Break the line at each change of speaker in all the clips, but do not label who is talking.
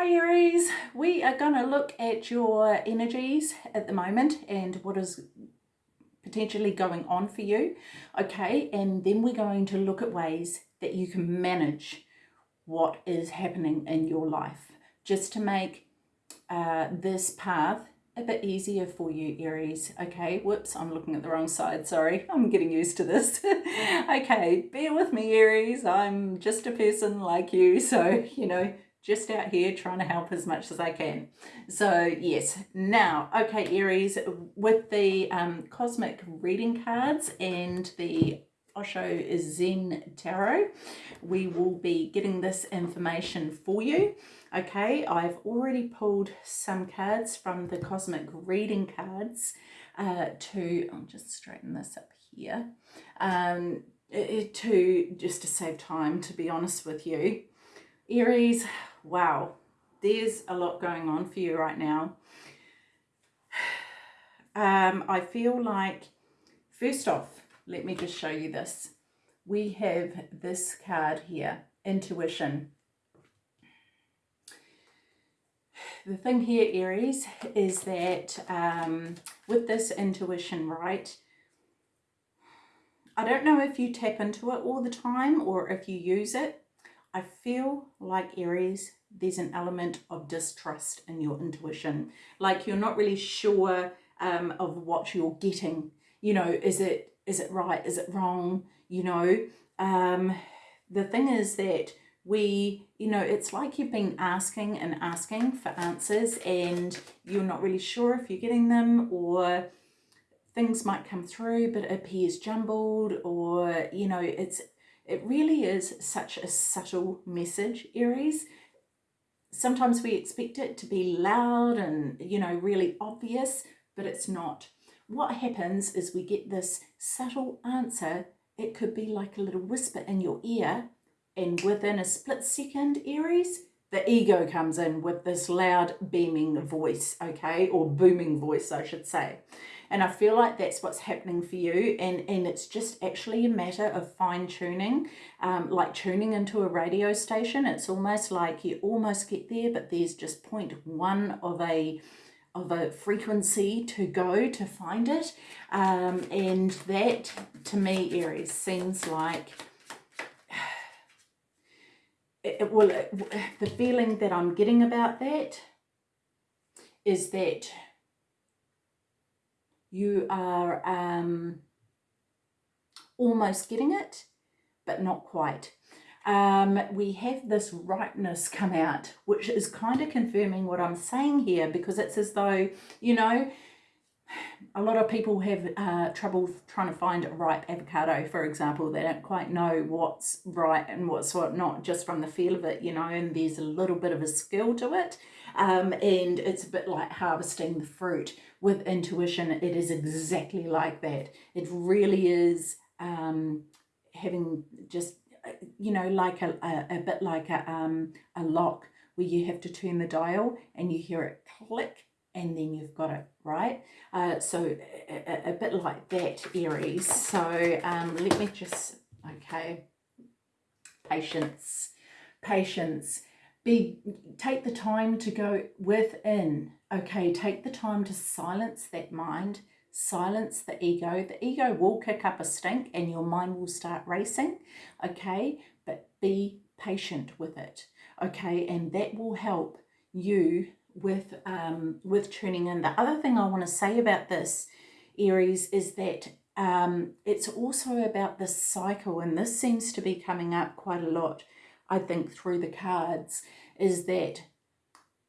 Hi Aries, we are going to look at your energies at the moment and what is potentially going on for you. Okay, and then we're going to look at ways that you can manage what is happening in your life. Just to make uh, this path a bit easier for you Aries okay? Whoops I'm looking at the wrong side sorry. I'm getting used to this. Okay bear with me Aries. I'm just a person like you so you know just out here trying to help as much as I can. So yes, now, okay, Aries, with the um, cosmic reading cards and the Osho Zen Tarot, we will be getting this information for you. Okay, I've already pulled some cards from the cosmic reading cards uh, to, I'll just straighten this up here, um, to just to save time, to be honest with you. Aries, wow, there's a lot going on for you right now. Um, I feel like, first off, let me just show you this. We have this card here, intuition. The thing here, Aries, is that um, with this intuition, right, I don't know if you tap into it all the time or if you use it, I feel like Aries, there's an element of distrust in your intuition. Like you're not really sure um, of what you're getting. You know, is it is it right? Is it wrong? You know, um, the thing is that we, you know, it's like you've been asking and asking for answers and you're not really sure if you're getting them or things might come through but it appears jumbled or, you know, it's it really is such a subtle message, Aries. Sometimes we expect it to be loud and, you know, really obvious, but it's not. What happens is we get this subtle answer. It could be like a little whisper in your ear, and within a split second, Aries, the ego comes in with this loud beaming voice, okay, or booming voice, I should say. And I feel like that's what's happening for you. And, and it's just actually a matter of fine tuning, um, like tuning into a radio station. It's almost like you almost get there, but there's just point one of a of a frequency to go to find it. Um, and that to me, Aries, seems like it, well, the feeling that I'm getting about that is that you are um, almost getting it, but not quite. Um, we have this ripeness come out, which is kind of confirming what I'm saying here because it's as though, you know, a lot of people have uh, trouble trying to find a ripe avocado, for example. They don't quite know what's right and what's what not just from the feel of it, you know, and there's a little bit of a skill to it. Um, and it's a bit like harvesting the fruit with intuition, it is exactly like that. It really is um, having just, uh, you know, like a, a, a bit like a, um, a lock where you have to turn the dial and you hear it click and then you've got it, right? Uh, so a, a, bit like that, Aries. So um, let me just, okay, patience, patience. Be take the time to go within okay? Take the time to silence that mind silence the ego. The ego will kick up a stink and your mind will start racing okay? But be patient with it okay? And that will help you with um with tuning in the other thing i want to say about this aries is that um it's also about the cycle and this seems to be coming up quite a lot I think, through the cards is that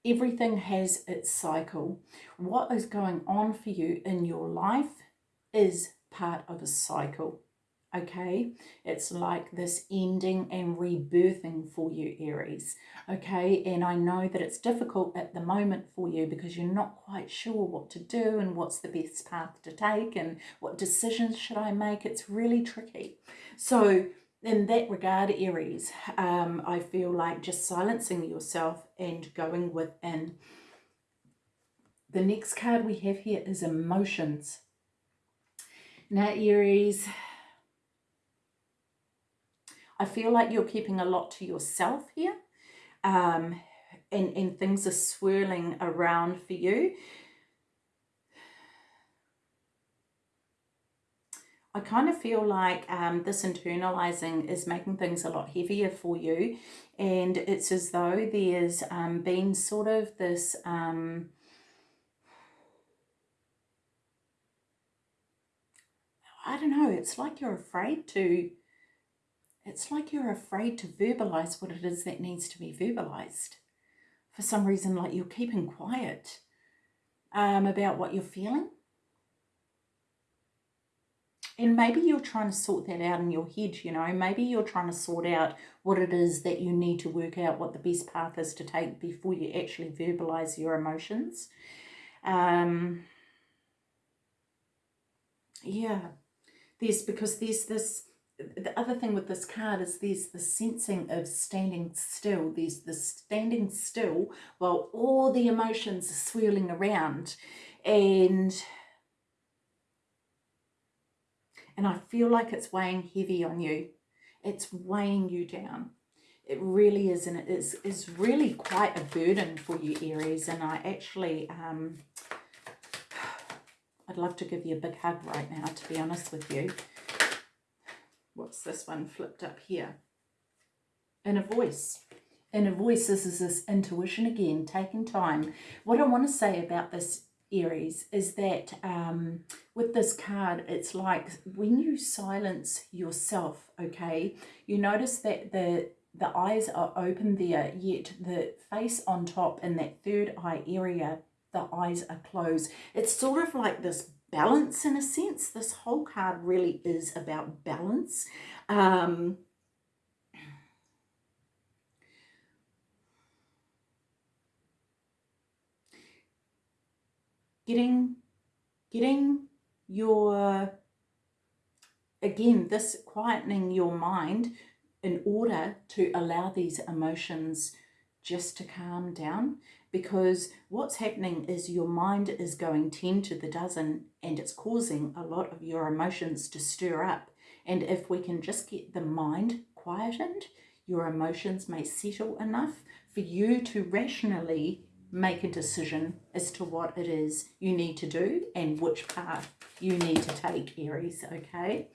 everything has its cycle. What is going on for you in your life is part of a cycle. Okay, it's like this ending and rebirthing for you, Aries. Okay, and I know that it's difficult at the moment for you because you're not quite sure what to do and what's the best path to take and what decisions should I make. It's really tricky. So in that regard, Aries, um, I feel like just silencing yourself and going within. The next card we have here is emotions. Now, Aries, I feel like you're keeping a lot to yourself here. Um, and, and things are swirling around for you. I kind of feel like um, this internalizing is making things a lot heavier for you. And it's as though there's um, been sort of this... Um, I don't know, it's like you're afraid to, it's like you're afraid to verbalize what it is that needs to be verbalized. For some reason, like you're keeping quiet um, about what you're feeling. And maybe you're trying to sort that out in your head, you know, maybe you're trying to sort out what it is that you need to work out what the best path is to take before you actually verbalize your emotions. Um, yeah, there's because there's this, the other thing with this card is there's the sensing of standing still. There's the standing still while all the emotions are swirling around and and I feel like it's weighing heavy on you. It's weighing you down. It really is, and it is, is really quite a burden for you, Aries. And I actually, um, I'd love to give you a big hug right now, to be honest with you. What's this one flipped up here? Inner voice. Inner voice, this is this intuition again, taking time. What I want to say about this Aries is that um, with this card, it's like when you silence yourself, okay, you notice that the the eyes are open there, yet the face on top in that third eye area, the eyes are closed. It's sort of like this balance in a sense. This whole card really is about balance. Um, getting getting your again this quietening your mind in order to allow these emotions just to calm down because what's happening is your mind is going 10 to the dozen and it's causing a lot of your emotions to stir up and if we can just get the mind quietened your emotions may settle enough for you to rationally make a decision as to what it is you need to do and which path you need to take, Aries, okay?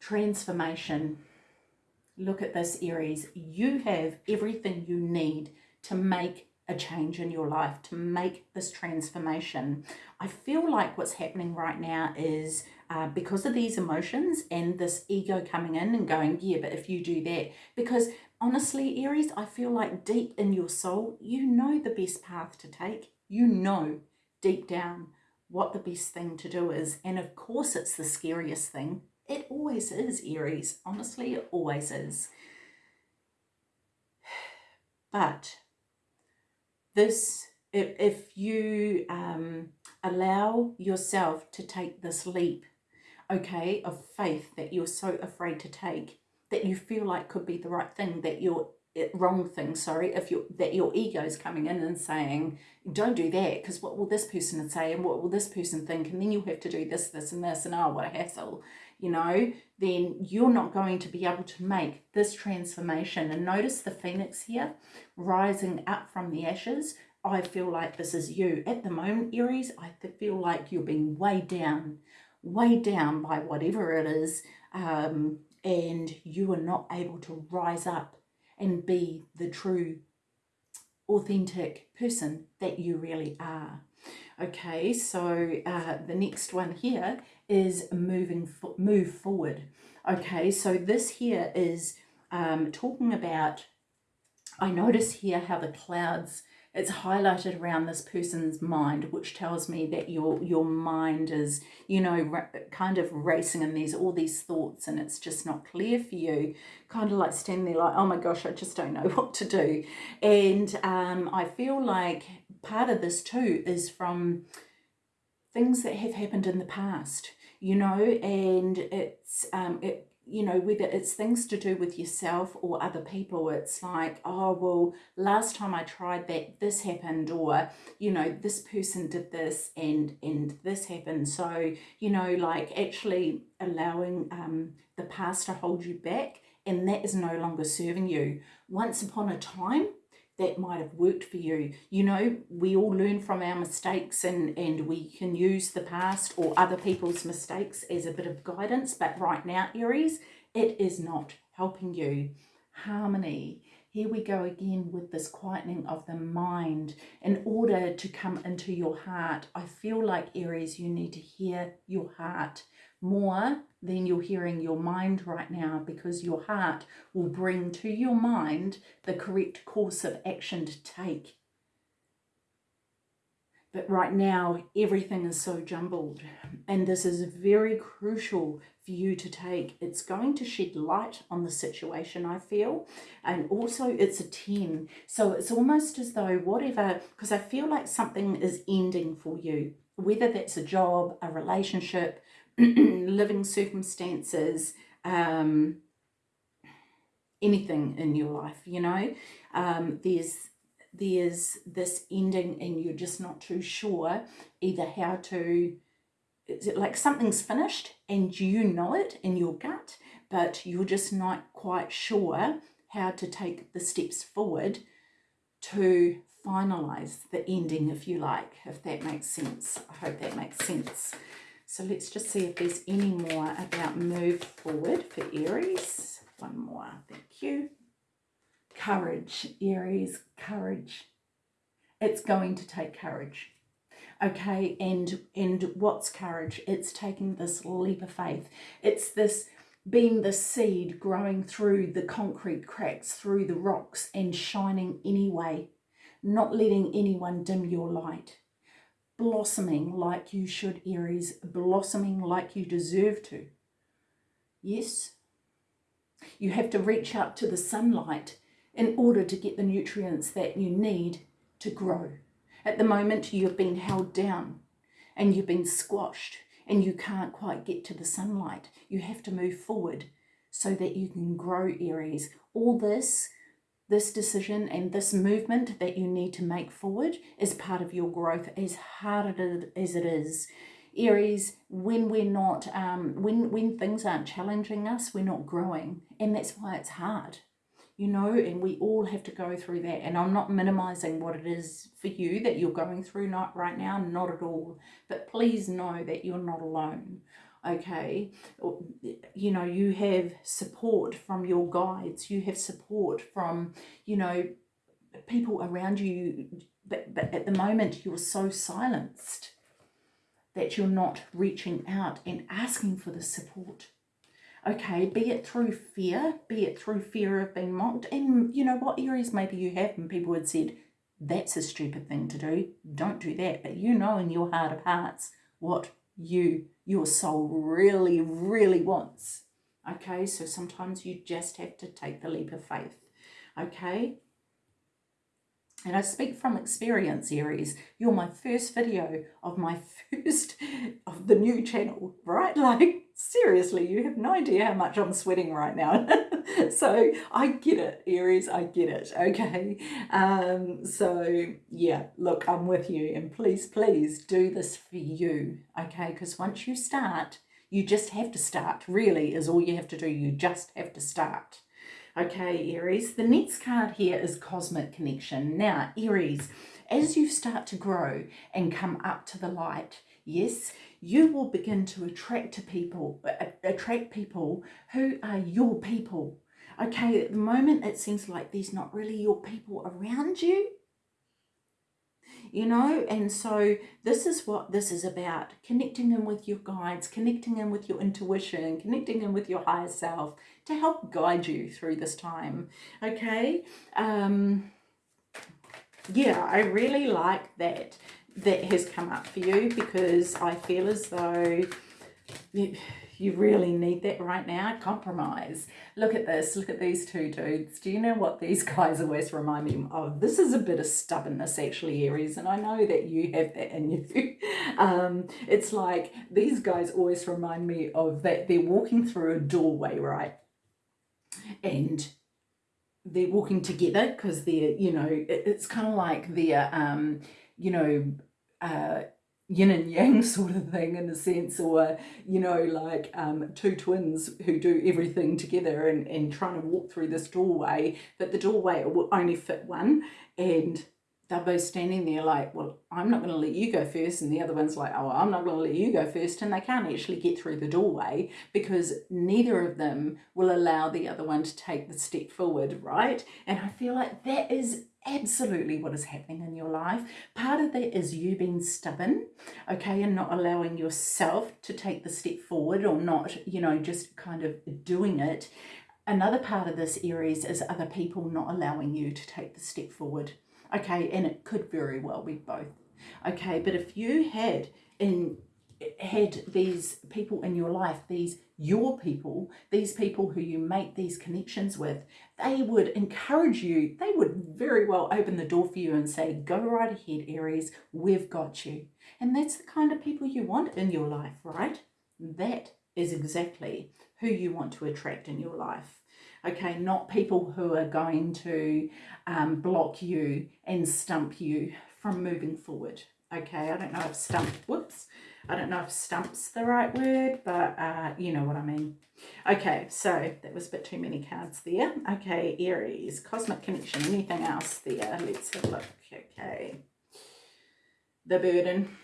Transformation. Look at this, Aries. You have everything you need to make a change in your life, to make this transformation. I feel like what's happening right now is uh, because of these emotions and this ego coming in and going, yeah, but if you do that, because honestly, Aries, I feel like deep in your soul, you know the best path to take. You know deep down what the best thing to do is. And of course, it's the scariest thing. It always is, Aries. Honestly, it always is. But this, if, if you um, allow yourself to take this leap, okay, of faith that you're so afraid to take, that you feel like could be the right thing, that you're eh, wrong thing, sorry, if you that your ego is coming in and saying, don't do that, because what will this person say and what will this person think, and then you have to do this, this, and this, and oh, what a hassle, you know, then you're not going to be able to make this transformation. And notice the phoenix here, rising up from the ashes. I feel like this is you. At the moment, Aries, I feel like you're being weighed down, weighed down by whatever it is, um, and you are not able to rise up and be the true authentic person that you really are. Okay, so uh, the next one here is moving move forward. Okay, so this here is um, talking about, I notice here how the clouds it's highlighted around this person's mind, which tells me that your your mind is, you know, kind of racing and there's all these thoughts and it's just not clear for you. Kind of like standing there like, oh my gosh, I just don't know what to do. And um, I feel like part of this too is from things that have happened in the past, you know, and it's um, it you know, whether it's things to do with yourself or other people, it's like, oh, well, last time I tried that, this happened, or, you know, this person did this and, and this happened. So, you know, like actually allowing um, the past to hold you back and that is no longer serving you. Once upon a time, that might have worked for you. You know, we all learn from our mistakes and, and we can use the past or other people's mistakes as a bit of guidance. But right now, Aries, it is not helping you. Harmony. Here we go again with this quietening of the mind. In order to come into your heart, I feel like Aries, you need to hear your heart more than you're hearing your mind right now because your heart will bring to your mind the correct course of action to take. But right now, everything is so jumbled, and this is very crucial for you to take. It's going to shed light on the situation, I feel, and also it's a 10. So it's almost as though whatever, because I feel like something is ending for you, whether that's a job, a relationship, living circumstances, um, anything in your life, you know. Um, there's there's this ending and you're just not too sure either how to is it like something's finished and you know it in your gut but you're just not quite sure how to take the steps forward to finalize the ending if you like if that makes sense i hope that makes sense so let's just see if there's any more about move forward for Aries. One more, thank you. Courage, Aries, courage. It's going to take courage. Okay, and and what's courage? It's taking this leap of faith. It's this being the seed growing through the concrete cracks, through the rocks and shining anyway, not letting anyone dim your light blossoming like you should, Aries, blossoming like you deserve to. Yes, you have to reach out to the sunlight in order to get the nutrients that you need to grow. At the moment, you've been held down and you've been squashed and you can't quite get to the sunlight. You have to move forward so that you can grow, Aries. All this this decision and this movement that you need to make forward is part of your growth as hard as it is. Aries when we're not um when when things aren't challenging us we're not growing and that's why it's hard you know and we all have to go through that and i'm not minimizing what it is for you that you're going through not right now not at all but please know that you're not alone okay? You know you have support from your guides you have support from you know people around you but, but at the moment you're so silenced that you're not reaching out and asking for the support. Okay be it through fear be it through fear of being mocked and you know what Aries maybe you have and people had said that's a stupid thing to do don't do that but you know in your heart of hearts what you your soul really, really wants. Okay, so sometimes you just have to take the leap of faith. Okay, and I speak from experience, Aries. You're my first video of my first of the new channel, right? Like, seriously, you have no idea how much I'm sweating right now. so I get it, Aries, I get it, okay? Um, so yeah, look, I'm with you. And please, please do this for you, okay? Because once you start, you just have to start, really, is all you have to do. You just have to start. Okay, Aries, the next card here is Cosmic Connection. Now, Aries, as you start to grow and come up to the light, yes, you will begin to attract to people, attract people who are your people. Okay, at the moment it seems like there's not really your people around you. You know and so this is what this is about connecting in with your guides connecting in with your intuition connecting in with your higher self to help guide you through this time okay? Um yeah i really like that that has come up for you because i feel as though you really need that right now. Compromise. Look at this. Look at these two dudes. Do you know what these guys always remind me of? This is a bit of stubbornness, actually, Aries, and I know that you have that in you. um, it's like these guys always remind me of that they're walking through a doorway, right? And they're walking together because they're, you know, it, it's kind of like they're, um, you know, uh, yin and yang sort of thing in a sense or you know like um, two twins who do everything together and, and trying to walk through this doorway but the doorway will only fit one and they're both standing there like well I'm not going to let you go first and the other one's like oh I'm not going to let you go first and they can't actually get through the doorway because neither of them will allow the other one to take the step forward right? And I feel like that is absolutely what is happening in your life. Part of that is you being stubborn, okay, and not allowing yourself to take the step forward or not, you know, just kind of doing it. Another part of this Aries is other people not allowing you to take the step forward, okay, and it could very well be both, okay, but if you had in had these people in your life, these your people, these people who you make these connections with, they would encourage you. They would very well open the door for you and say, go right ahead, Aries, we've got you. And that's the kind of people you want in your life, right? That is exactly who you want to attract in your life. Okay, not people who are going to um, block you and stump you from moving forward. Okay, I don't know if stump, whoops, I don't know if stump's the right word, but uh, you know what I mean. Okay, so that was a bit too many cards there. Okay, Aries, Cosmic Connection, anything else there? Let's have a look. Okay. The burden,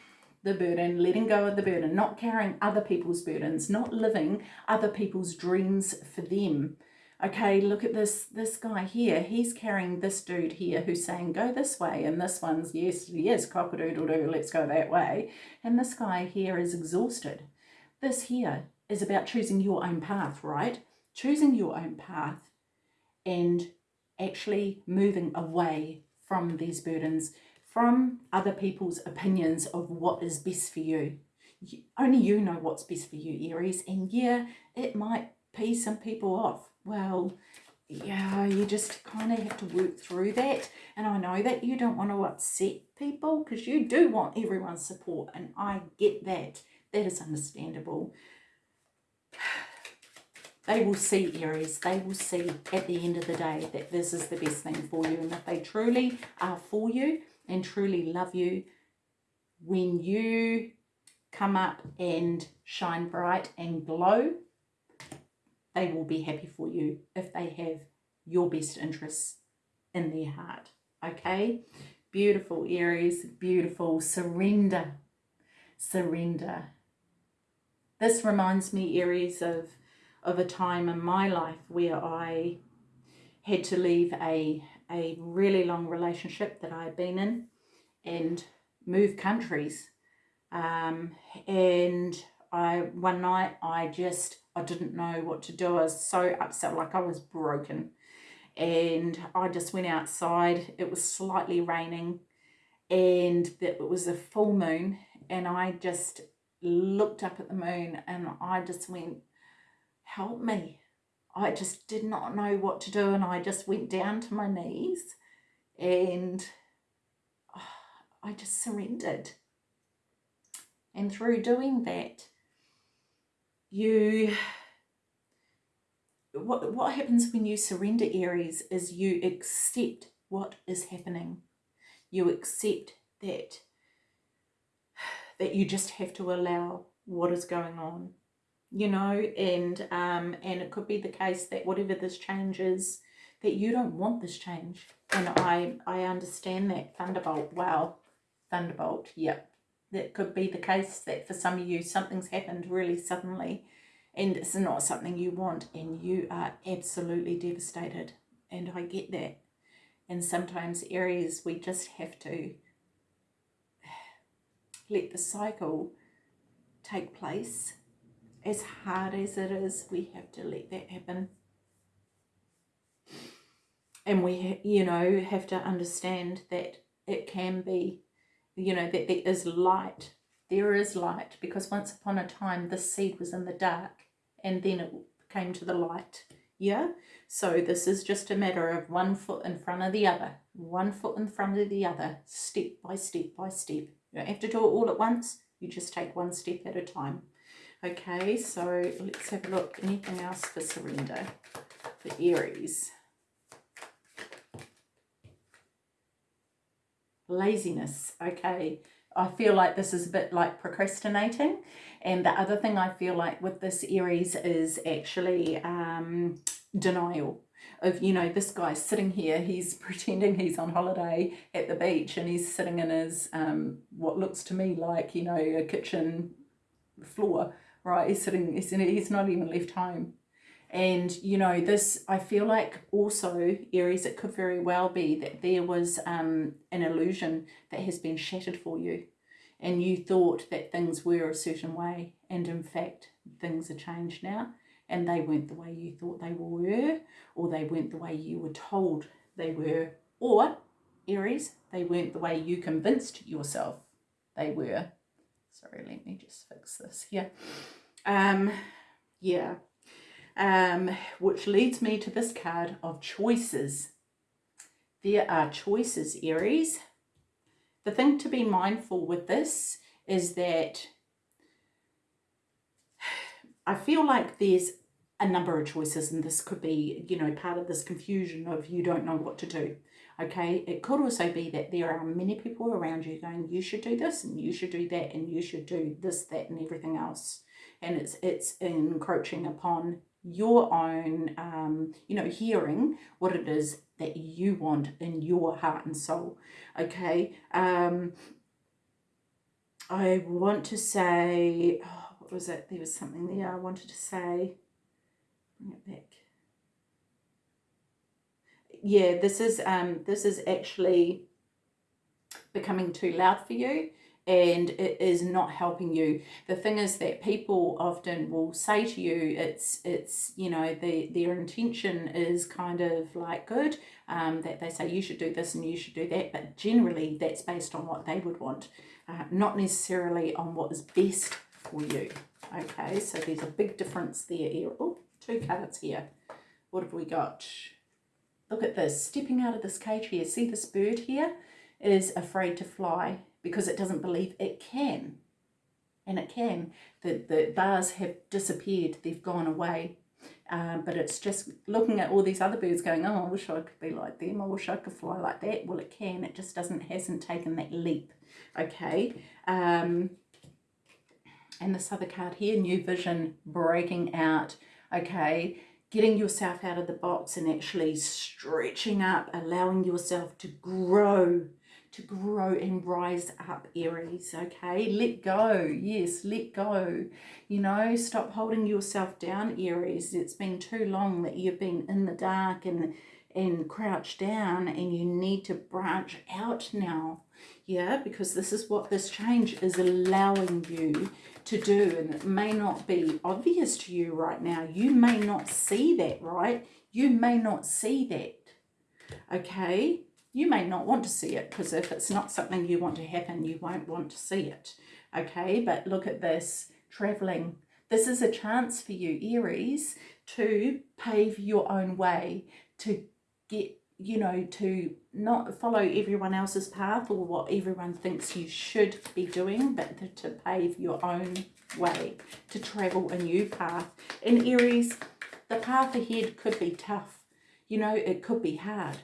the burden, letting go of the burden, not carrying other people's burdens, not living other people's dreams for them okay, look at this, this guy here. He's carrying this dude here who's saying, go this way. And this one's, yes, yes, cock-a-doodle-doo, let's go that way. And this guy here is exhausted. This here is about choosing your own path, right? Choosing your own path and actually moving away from these burdens, from other people's opinions of what is best for you. Only you know what's best for you, Aries. And yeah, it might pee some people off well, yeah, you just kind of have to work through that. And I know that you don't want to upset people because you do want everyone's support. And I get that. That is understandable. They will see, Aries, they will see at the end of the day that this is the best thing for you. And if they truly are for you and truly love you, when you come up and shine bright and glow, they will be happy for you if they have your best interests in their heart. Okay? Beautiful, Aries. Beautiful. Surrender. Surrender. This reminds me, Aries, of, of a time in my life where I had to leave a, a really long relationship that I had been in and move countries. Um, and I one night I just I didn't know what to do. I was so upset, like I was broken. And I just went outside. It was slightly raining and it was a full moon. And I just looked up at the moon and I just went, help me. I just did not know what to do. And I just went down to my knees and oh, I just surrendered. And through doing that, you what what happens when you surrender aries is you accept what is happening. You accept that that you just have to allow what is going on you know and um and it could be the case that whatever this change is that you don't want this change. And i i understand that thunderbolt wow thunderbolt yep that could be the case that for some of you something's happened really suddenly. And it's not something you want and you are absolutely devastated. And I get that. And sometimes Aries we just have to let the cycle take place. As hard as it is we have to let that happen. And we you know have to understand that it can be you know, that there is light. There is light because once upon a time the seed was in the dark and then it came to the light. Yeah? So this is just a matter of one foot in front of the other. One foot in front of the other, step by step by step. You don't have to do it all at once. You just take one step at a time. Okay, so let's have a look. Anything else for surrender for Aries? Laziness okay I feel like this is a bit like procrastinating. And the other thing I feel like with this Aries is actually um, denial of, you know, this guy's sitting here, he's pretending he's on holiday at the beach and he's sitting in his, um, what looks to me like, you know, a kitchen floor, right? He's sitting, he's, he's not even left home. And, you know, this, I feel like also, Aries, it could very well be that there was um, an illusion that has been shattered for you. And you thought that things were a certain way. And in fact, things are changed now. And they weren't the way you thought they were. Or they weren't the way you were told they were. Or, Aries, they weren't the way you convinced yourself they were. Sorry, let me just fix this here. Um, yeah um, which leads me to this card of choices. There are choices, Aries. The thing to be mindful with this is that I feel like there's a number of choices and this could be, you know, part of this confusion of you don't know what to do. Okay, it could also be that there are many people around you going, you should do this and you should do that and you should do this, that and everything else. And it's it's encroaching upon your own, um, you know, hearing what it is that you want in your heart and soul. Okay. Um, I want to say, oh, what was it? There was something there I wanted to say. Bring it back. Yeah, this is um this is actually becoming too loud for you and it is not helping you. The thing is that people often will say to you, it's, it's you know, the, their intention is kind of like good, um, that they say you should do this and you should do that, but generally that's based on what they would want, uh, not necessarily on what is best for you. Okay, so there's a big difference there. Oh, two cards here. What have we got? Look at this, stepping out of this cage here. See this bird here is afraid to fly because it doesn't believe it can. And it can. The, the bars have disappeared, they've gone away. Um, but it's just looking at all these other birds going, oh, I wish I could be like them. I wish I could fly like that. Well, it can. It just doesn't, hasn't taken that leap. Okay. Um, and this other card here, new vision, breaking out. Okay. Getting yourself out of the box and actually stretching up, allowing yourself to grow to grow and rise up Aries, okay? Let go, yes, let go. You know, stop holding yourself down, Aries. It's been too long that you've been in the dark and, and crouched down and you need to branch out now, yeah? Because this is what this change is allowing you to do and it may not be obvious to you right now. You may not see that, right? You may not see that, okay? You may not want to see it because if it's not something you want to happen, you won't want to see it. Okay, but look at this, traveling. This is a chance for you, Aries, to pave your own way, to get, you know, to not follow everyone else's path or what everyone thinks you should be doing, but to, to pave your own way, to travel a new path. In Aries, the path ahead could be tough. You know, it could be hard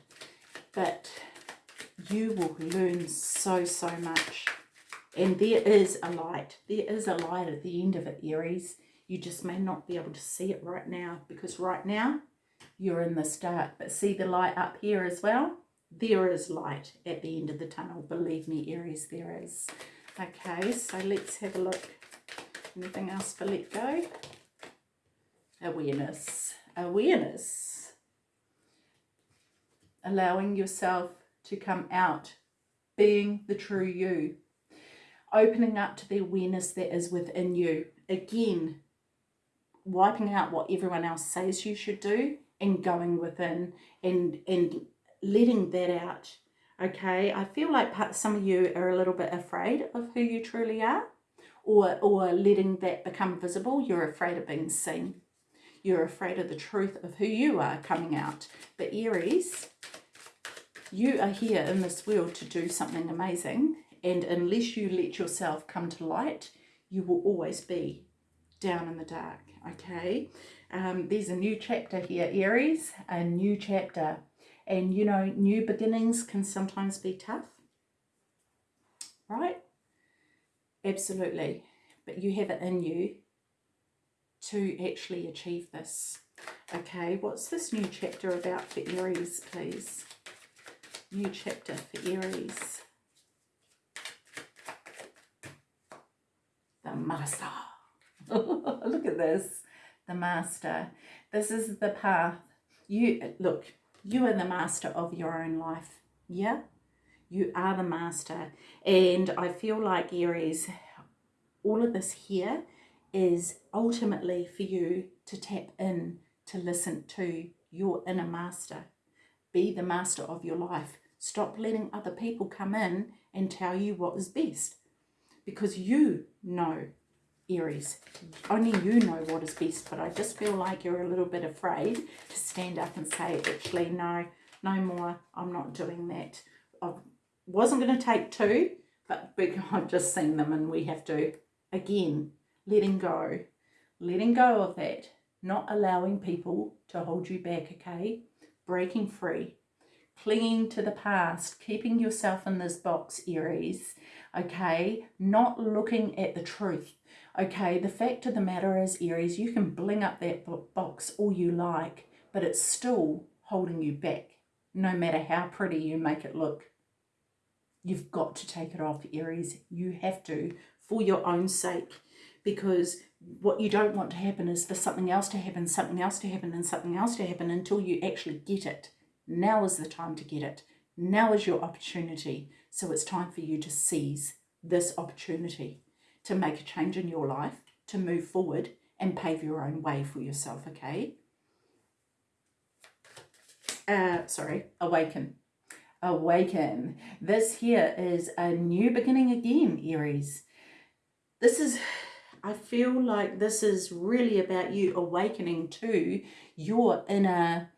but you will learn so, so much. And there is a light. There is a light at the end of it, Aries. You just may not be able to see it right now because right now you're in the dark. But see the light up here as well? There is light at the end of the tunnel. Believe me, Aries, there is. Okay, so let's have a look. Anything else for let go? Awareness. Awareness allowing yourself to come out, being the true you, opening up to the awareness that is within you. Again, wiping out what everyone else says you should do and going within and, and letting that out. Okay, I feel like some of you are a little bit afraid of who you truly are or, or letting that become visible. You're afraid of being seen. You're afraid of the truth of who you are coming out. But Aries, you are here in this world to do something amazing. And unless you let yourself come to light, you will always be down in the dark, okay? Um, there's a new chapter here, Aries, a new chapter. And, you know, new beginnings can sometimes be tough, right? Absolutely. But you have it in you to actually achieve this. Okay, what's this new chapter about for Aries, please? New chapter for Aries. The Master. Look at this. The Master. This is the path. You, look, you are the master of your own life. Yeah? You are the master. And I feel like Aries, all of this here is ultimately for you to tap in to listen to your inner master. Be the master of your life. Stop letting other people come in and tell you what is best. Because you know, Aries, only you know what is best. But I just feel like you're a little bit afraid to stand up and say, actually, no, no more. I'm not doing that. I wasn't going to take two, but I've just seen them and we have to, again, letting go. Letting go of that. Not allowing people to hold you back, okay? Breaking free. Clinging to the past. Keeping yourself in this box, Aries. Okay? Not looking at the truth. Okay? The fact of the matter is, Aries, you can bling up that box all you like, but it's still holding you back, no matter how pretty you make it look. You've got to take it off, Aries. You have to, for your own sake because what you don't want to happen is for something else to happen, something else to happen, and something else to happen until you actually get it. Now is the time to get it. Now is your opportunity. So it's time for you to seize this opportunity to make a change in your life, to move forward and pave your own way for yourself, okay? Uh, sorry, awaken. Awaken. This here is a new beginning again, Aries. This is I feel like this is really about you awakening to your inner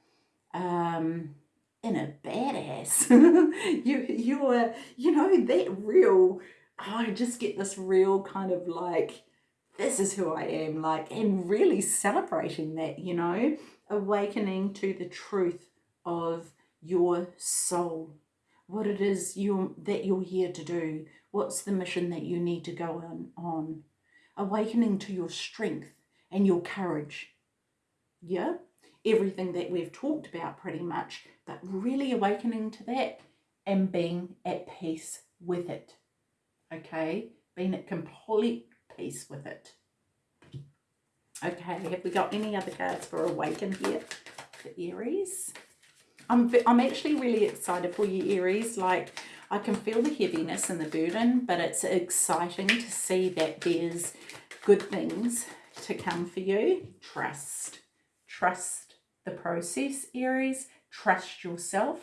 um inner badass. you you're you know that real oh, I just get this real kind of like this is who I am like and really celebrating that, you know, awakening to the truth of your soul. What it is you that you're here to do. What's the mission that you need to go on on awakening to your strength and your courage. Yeah, everything that we've talked about pretty much, but really awakening to that and being at peace with it. Okay, being at complete peace with it. Okay, have we got any other cards for awaken here for Aries? I'm, I'm actually really excited for you, Aries. Like, I can feel the heaviness and the burden, but it's exciting to see that there's good things to come for you. Trust. Trust the process, Aries. Trust yourself.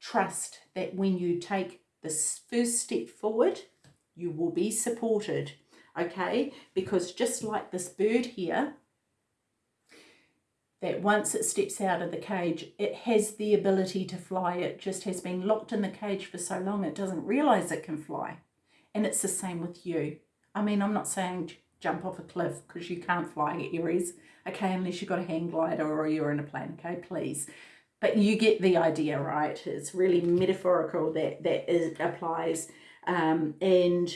Trust that when you take this first step forward, you will be supported. Okay? Because just like this bird here, that once it steps out of the cage, it has the ability to fly. It just has been locked in the cage for so long, it doesn't realize it can fly. And it's the same with you. I mean, I'm not saying jump off a cliff because you can't fly Aries, okay, unless you've got a hang glider or you're in a plane, okay, please. But you get the idea, right? It's really metaphorical that that is, applies. Um, and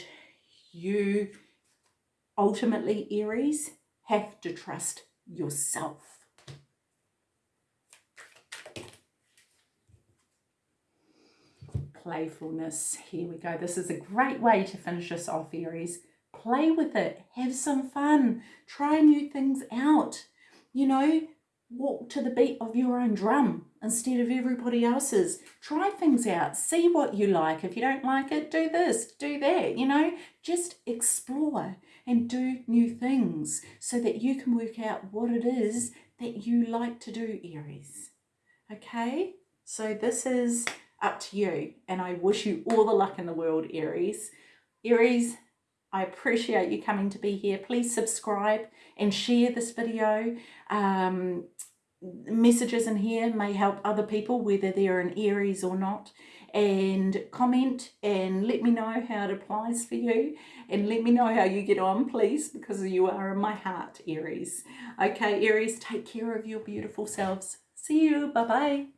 you ultimately, Aries, have to trust yourself playfulness. Here we go. This is a great way to finish us off, Aries. Play with it. Have some fun. Try new things out. You know, walk to the beat of your own drum instead of everybody else's. Try things out. See what you like. If you don't like it, do this, do that. You know, just explore and do new things so that you can work out what it is that you like to do, Aries. Okay? So this is up to you. And I wish you all the luck in the world, Aries. Aries, I appreciate you coming to be here. Please subscribe and share this video. Um, messages in here may help other people, whether they're in Aries or not. And comment and let me know how it applies for you. And let me know how you get on, please, because you are in my heart, Aries. Okay, Aries, take care of your beautiful selves. See you. Bye-bye.